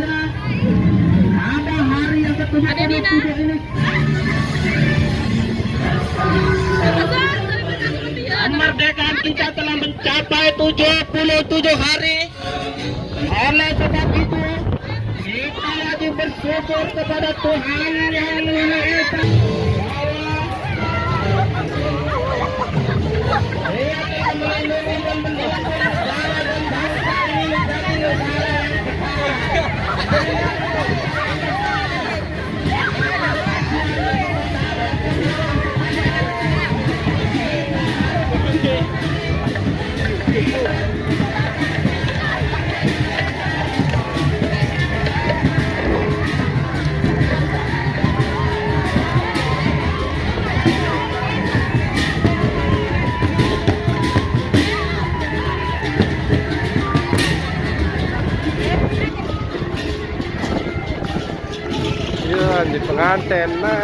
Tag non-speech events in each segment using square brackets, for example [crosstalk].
Indonesia pada hari yang ketujuh Ada Dina. ini. Kemerdekaan kita telah mencapai 77 hari. Oleh sebab itu, kita wajib bersyukur kepada Tuhan yang Maha Esa. Yeah. [laughs] การแต่งหน้า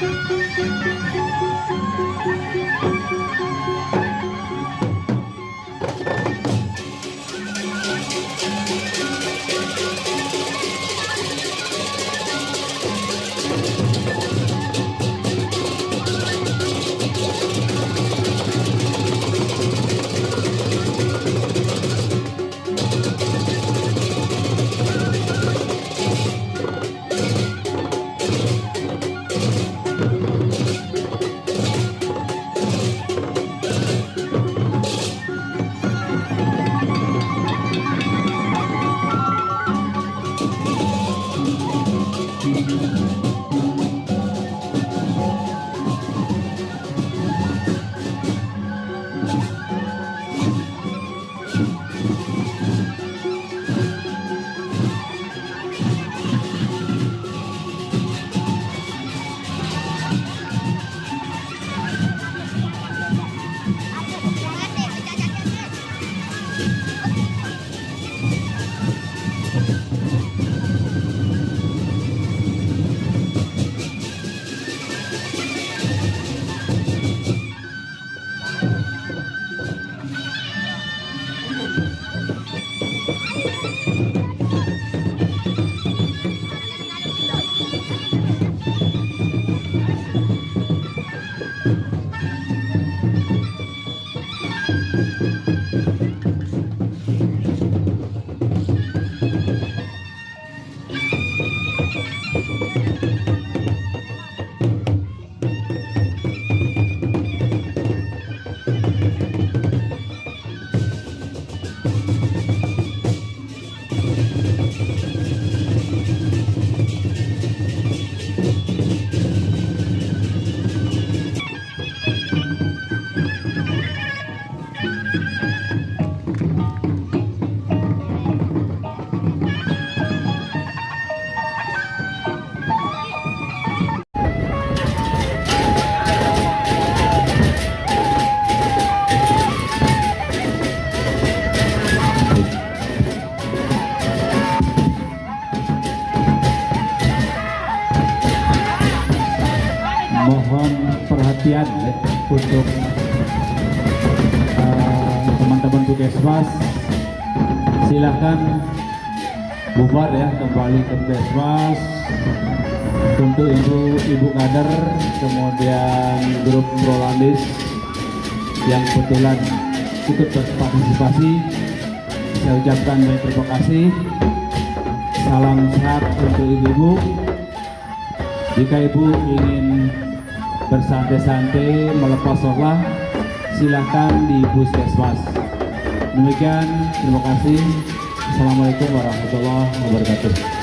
thank you Puskesmas silahkan bubar ya kembali ke Puskesmas untuk ibu-ibu kader kemudian grup Rolandis yang kebetulan ikut berpartisipasi. Saya ucapkan banyak terima kasih. Salam sehat untuk ibu-ibu. Jika ibu ingin bersantai-santai melepas sholat silahkan di puskesmas demikian terima kasih. Assalamualaikum warahmatullahi wabarakatuh